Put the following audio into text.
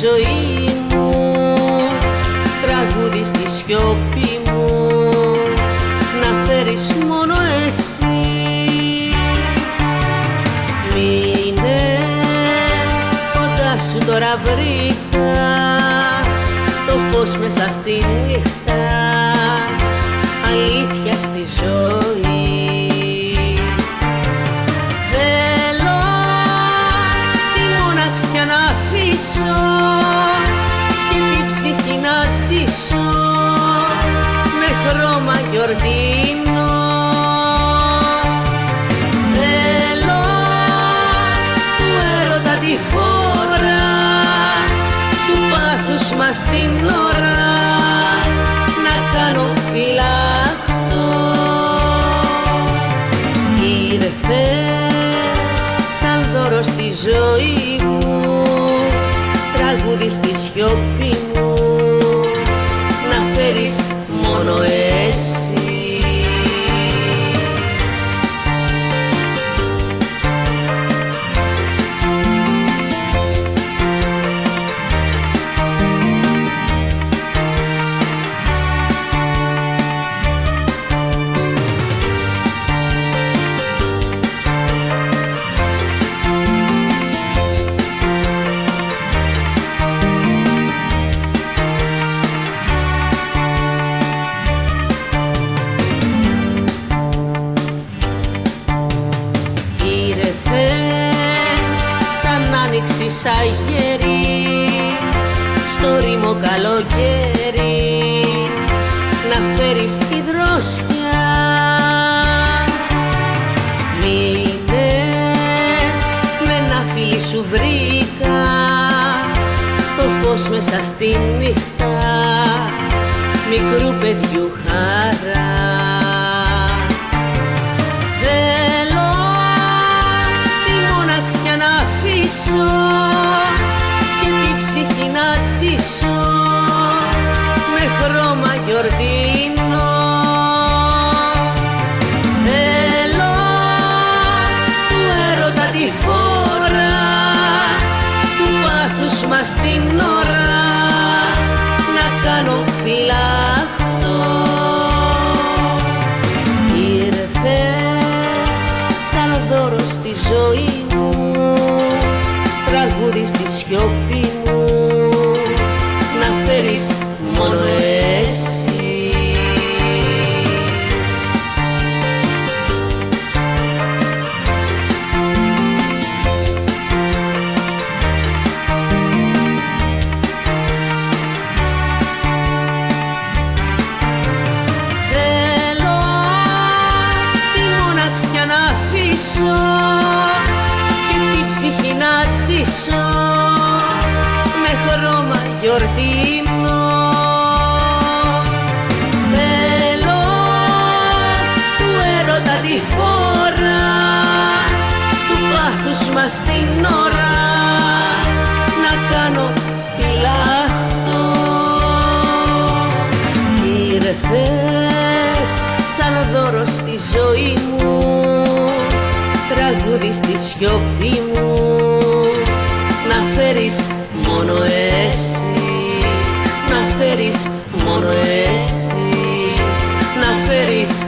ζωή μου τραγούδι στη σιώπη μου να φέρεις μόνο εσύ. Μείνε κοντά σου τώρα βρήκα το φως μέσα στη νύχτα αλήθεια στη ζωή. Χρώμα γιορτίνο Θέλω του έρωτα τη φόρα του πάθους μας την ώρα να κάνω φυλακτό. Ήρθες σαν δώρο στη ζωή μου τραγούδι στη σιωπή μου να φέρεις μόνο εσύ σαν άνοιξη αγέρι στο ρήμο καλοκαίρι να φέρεις τη δρόσια. Μείνε με ένα φίλι σου βρήκα το φως μέσα στη νύχτα μικρού παιδιού χαρά χρώμα γιορτίνο Θέλω του έρωτα τη φόρα του πάθους μας την ώρα να κάνω φυλακτό Ήρθες σαν δώρο στη ζωή μου τραγούδι στη σιωπή μου να φέρεις μόνο εσύ χρώμα γιορτίνο Θέλω του έρωτα τη φόρα του πάθους μας την ώρα να κάνω φυλάχτο Ήρθες σαν δώρο στη ζωή μου τραγούδι στη σιωπή μου να φέρεις μόνο εσύ. Να φέρεις μόνο εσύ. Να φέρεις